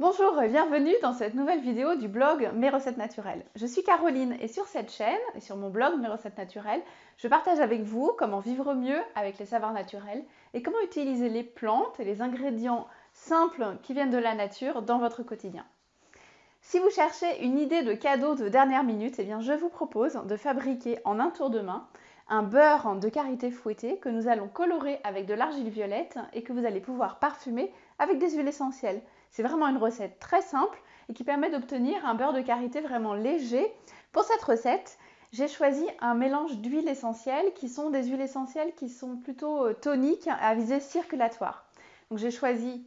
Bonjour et bienvenue dans cette nouvelle vidéo du blog Mes recettes naturelles. Je suis Caroline et sur cette chaîne et sur mon blog Mes recettes naturelles, je partage avec vous comment vivre mieux avec les savoirs naturels et comment utiliser les plantes et les ingrédients simples qui viennent de la nature dans votre quotidien. Si vous cherchez une idée de cadeau de dernière minute, eh bien je vous propose de fabriquer en un tour de main un beurre de karité fouetté que nous allons colorer avec de l'argile violette et que vous allez pouvoir parfumer avec des huiles essentielles. C'est vraiment une recette très simple et qui permet d'obtenir un beurre de karité vraiment léger. Pour cette recette, j'ai choisi un mélange d'huiles essentielles qui sont des huiles essentielles qui sont plutôt euh, toniques à visée circulatoire. Donc j'ai choisi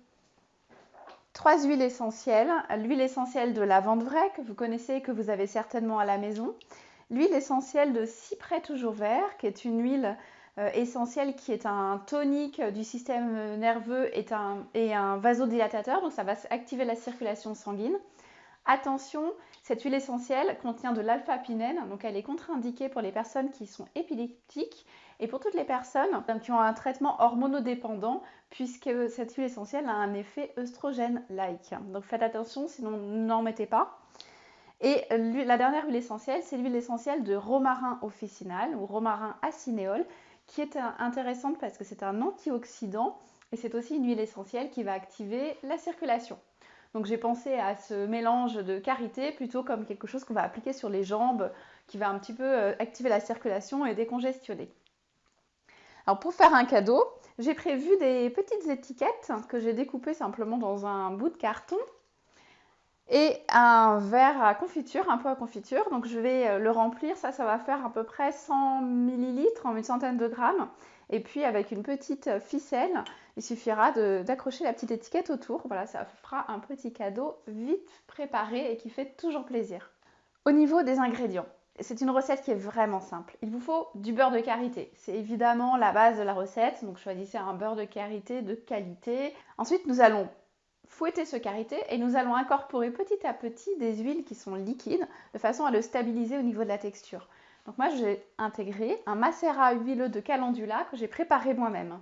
trois huiles essentielles. L'huile essentielle de lavande vraie que vous connaissez et que vous avez certainement à la maison. L'huile essentielle de cyprès toujours vert qui est une huile euh, essentiel qui est un tonique du système nerveux et un, vasodilatateur, donc ça va activer la circulation sanguine. Attention, cette huile essentielle contient de l'alpha-pinène, donc elle est contre-indiquée pour les personnes qui sont épileptiques et pour toutes les personnes qui ont un traitement hormonodépendant, puisque cette huile essentielle a un effet œstrogène-like. Donc faites attention, sinon n'en mettez pas. Et la dernière huile essentielle, c'est l'huile essentielle de romarin officinal ou romarin acinéole, qui est intéressante parce que c'est un antioxydant et c'est aussi une huile essentielle qui va activer la circulation. Donc j'ai pensé à ce mélange de karité plutôt comme quelque chose qu'on va appliquer sur les jambes, qui va un petit peu euh, activer la circulation et décongestionner. Alors pour faire un cadeau, j'ai prévu des petites étiquettes que j'ai découpées simplement dans un bout de carton et un verre à confiture, un pot à confiture. Donc je vais euh, le remplir, ça, ça va faire à peu près 100 ml en une centaine de grammes. Et puis avec une petite ficelle, il suffira d'accrocher la petite étiquette autour. Voilà, ça fera un petit cadeau vite préparé et qui fait toujours plaisir. Au niveau des ingrédients, c'est une recette qui est vraiment simple. Il vous faut du beurre de karité. C'est évidemment la base de la recette, donc choisissez un beurre de karité de qualité. Ensuite, nous allons fouetter ce karité et nous allons incorporer petit à petit des huiles qui sont liquides de façon à le stabiliser au niveau de la texture. Donc moi j'ai intégré un macérat huileux de calendula que j'ai préparé moi-même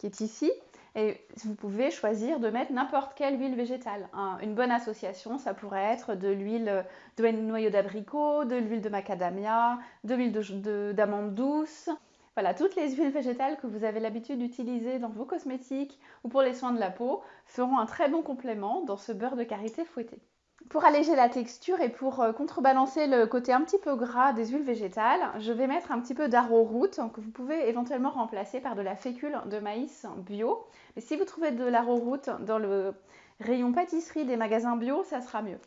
qui est ici et vous pouvez choisir de mettre n'importe quelle huile végétale. une bonne association, ça pourrait être de l'huile de noyau d'abricot, de l'huile de macadamia, de l'huile d'amande douce, voilà, toutes les huiles végétales que vous avez l'habitude d'utiliser dans vos cosmétiques ou pour les soins de la peau feront un très bon complément dans ce beurre de karité fouetté. Pour alléger la texture et pour euh, contrebalancer le côté un petit peu gras des huiles végétales, je vais mettre un petit peu d'arrowroot que vous pouvez éventuellement remplacer par de la fécule de maïs bio. Mais si vous trouvez de l'arrowroot dans le rayon pâtisserie des magasins bio, ça sera mieux.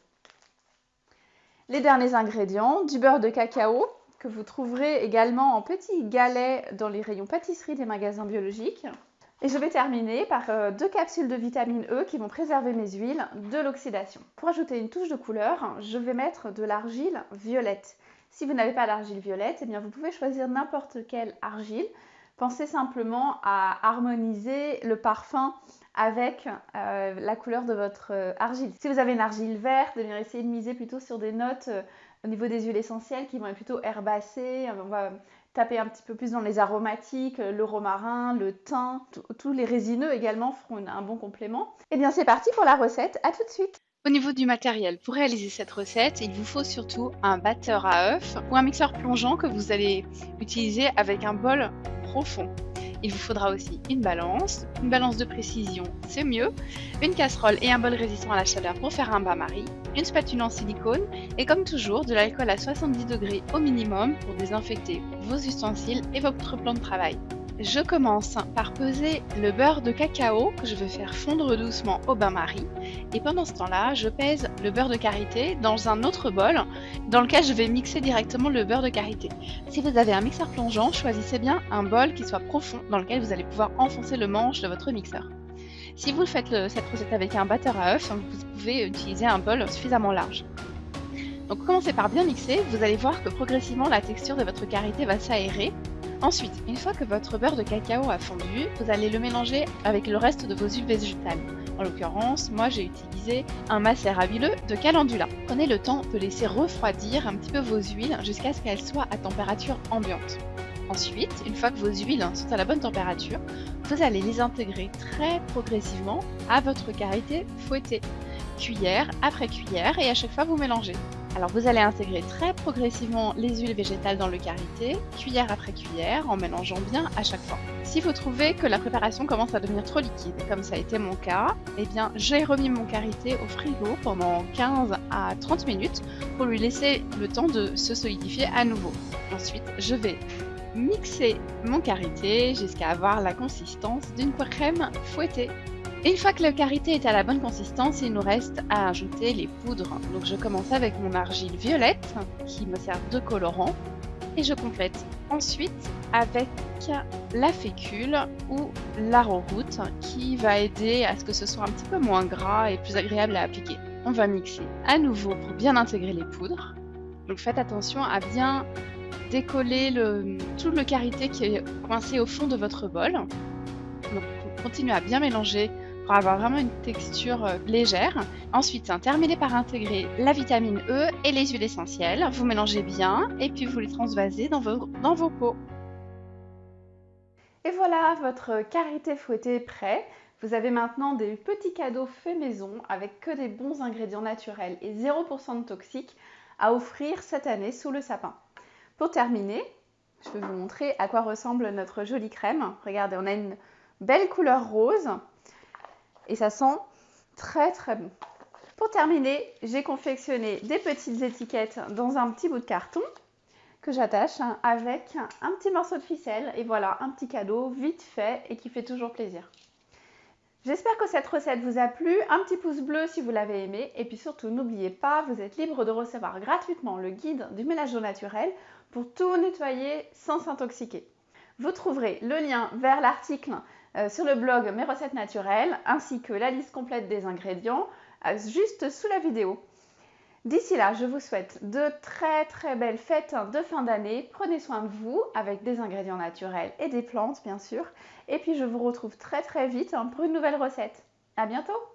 Les derniers ingrédients, du beurre de cacao, que vous trouverez également en petits galets dans les rayons pâtisserie des magasins biologiques. Et je vais terminer par euh, deux capsules de vitamine E qui vont préserver mes huiles de l'oxydation. Pour ajouter une touche de couleur, je vais mettre de l'argile violette. Si vous n'avez pas d'argile violette, eh bien vous pouvez choisir n'importe quelle argile. Pensez simplement à harmoniser le parfum avec euh, la couleur de votre euh, argile. Si vous avez une argile verte, eh bien essayez de miser plutôt sur des notes au niveau des huiles essentielles qui vont être plutôt herbacées, on va taper un petit peu plus dans les aromatiques, le romarin, le thym, tous les résineux également feront un bon complément. Et eh bien c'est parti pour la recette, à tout de suite au niveau du matériel, pour réaliser cette recette, il vous faut surtout un batteur à œufs ou un mixeur plongeant que vous allez utiliser avec un bol profond. Il vous faudra aussi une balance, une balance de précision, c'est mieux, une casserole et un bol résistant à la chaleur pour faire un bain-marie, une spatule en silicone et comme toujours de l'alcool à 70 degrés au minimum pour désinfecter vos ustensiles et votre plan de travail. Je commence par peser le beurre de cacao que je vais faire fondre doucement au bain-marie et pendant ce temps-là, je pèse le beurre de karité dans un autre bol dans lequel je vais mixer directement le beurre de karité. Si vous avez un mixeur plongeant, choisissez bien un bol qui soit profond dans lequel vous allez pouvoir enfoncer le manche de votre mixeur. Si vous faites cette recette avec un batteur à œufs, vous pouvez utiliser un bol suffisamment large. Donc commencez par bien mixer, vous allez voir que progressivement la texture de votre karité va s'aérer Ensuite, une fois que votre beurre de cacao a fondu, vous allez le mélanger avec le reste de vos huiles végétales. En l'occurrence, moi j'ai utilisé un macérat huileux de calendula. Prenez le temps de laisser refroidir un petit peu vos huiles jusqu'à ce qu'elles soient à température ambiante. Ensuite, une fois que vos huiles sont à la bonne température, vous allez les intégrer très progressivement à votre karité fouettée, cuillère après cuillère et à chaque fois vous mélangez. Alors vous allez intégrer très progressivement les huiles végétales dans le karité, cuillère après cuillère, en mélangeant bien à chaque fois. Si vous trouvez que la préparation commence à devenir trop liquide, comme ça a été mon cas, eh bien j'ai remis mon karité au frigo pendant 15 à 30 minutes pour lui laisser le temps de se solidifier à nouveau. Ensuite, je vais mixer mon karité jusqu'à avoir la consistance d'une crème fouettée. Une fois que le karité est à la bonne consistance, il nous reste à ajouter les poudres. Donc je commence avec mon argile violette qui me sert de colorant et je complète ensuite avec la fécule ou l'arrowroot qui va aider à ce que ce soit un petit peu moins gras et plus agréable à appliquer. On va mixer à nouveau pour bien intégrer les poudres. Donc faites attention à bien décoller le, tout le karité qui est coincé au fond de votre bol. Continuez à bien mélanger pour avoir vraiment une texture euh, légère. Ensuite, terminez par intégrer la vitamine E et les huiles essentielles. Vous mélangez bien et puis vous les transvasez dans vos, dans pots. Et voilà, votre karité fouetté est prêt. Vous avez maintenant des petits cadeaux faits maison avec que des bons ingrédients naturels et 0% de toxiques à offrir cette année sous le sapin. Pour terminer, je vais vous montrer à quoi ressemble notre jolie crème. Regardez, on a une belle couleur rose et ça sent très très bon. Pour terminer, j'ai confectionné des petites étiquettes dans un petit bout de carton que j'attache avec un petit morceau de ficelle et voilà un petit cadeau vite fait et qui fait toujours plaisir. J'espère que cette recette vous a plu, un petit pouce bleu si vous l'avez aimé et puis surtout n'oubliez pas, vous êtes libre de recevoir gratuitement le guide du ménage naturel pour tout nettoyer sans s'intoxiquer. Vous trouverez le lien vers l'article euh, sur le blog Mes recettes naturelles ainsi que la liste complète des ingrédients euh, juste sous la vidéo. D'ici là, je vous souhaite de très très belles fêtes de fin d'année. Prenez soin de vous avec des ingrédients naturels et des plantes bien sûr. Et puis je vous retrouve très très vite hein, pour une nouvelle recette. À bientôt